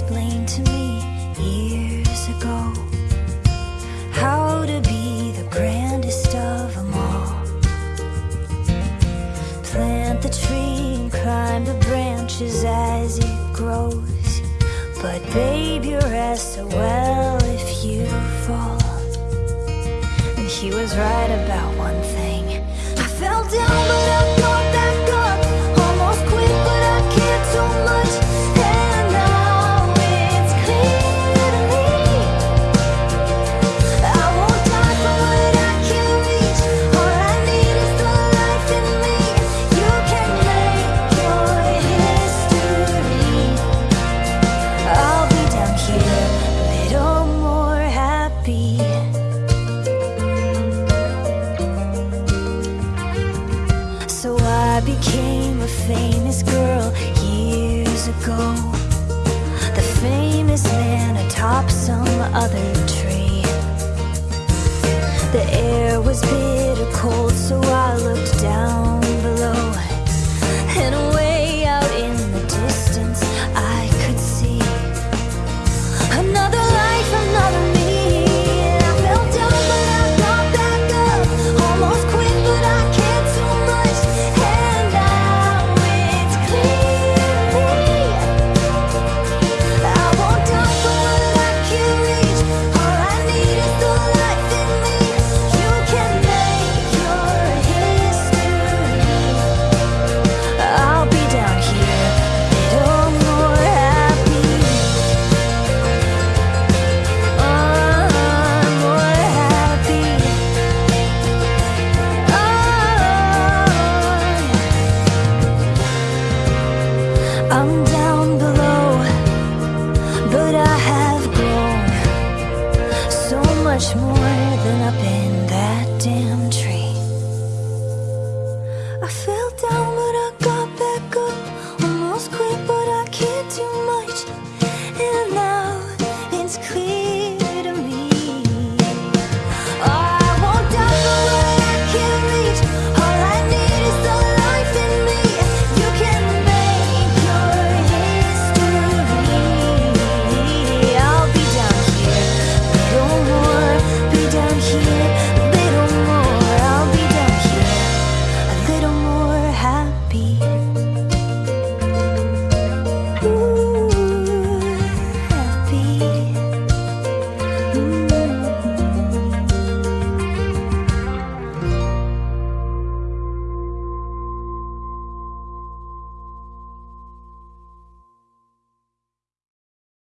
explained to me years ago how to be the grandest of them all. Plant the tree and climb the branches as it grows. But, babe, you rest so well if you fall. And he was right about one thing. I became a famous girl years ago. The famous man atop some other tree. The air was bitter cold so But I have grown so much more than I've been that damn